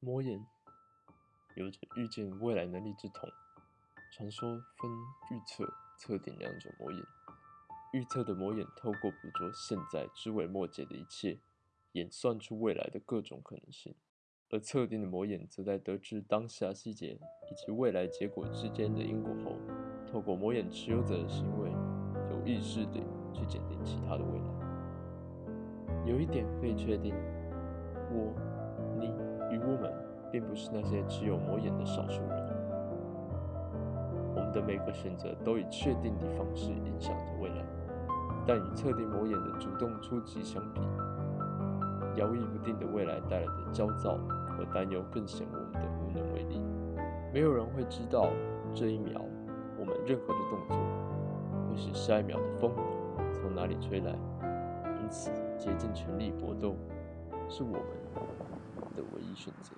魔眼有着预见未来能力之瞳。传说分预测、测定两种魔眼。预测的魔眼透过捕捉现在枝微末节的一切，演算出未来的各种可能性；而测定的魔眼则在得知当下细节以及未来结果之间的因果后，透过魔眼持有者的行为，有意识地去鉴定其他的未来。有一点可以确定，我、并不是那些只有魔眼的少数人。我们的每个选择都以确定的方式影响着未来，但与测定魔眼的主动出击相比，摇曳不定的未来带来的焦躁和担忧更显我们的无能为力。没有人会知道这一秒我们任何的动作会是下一秒的风从哪里吹来，因此竭尽全力搏斗是我们的唯一选择。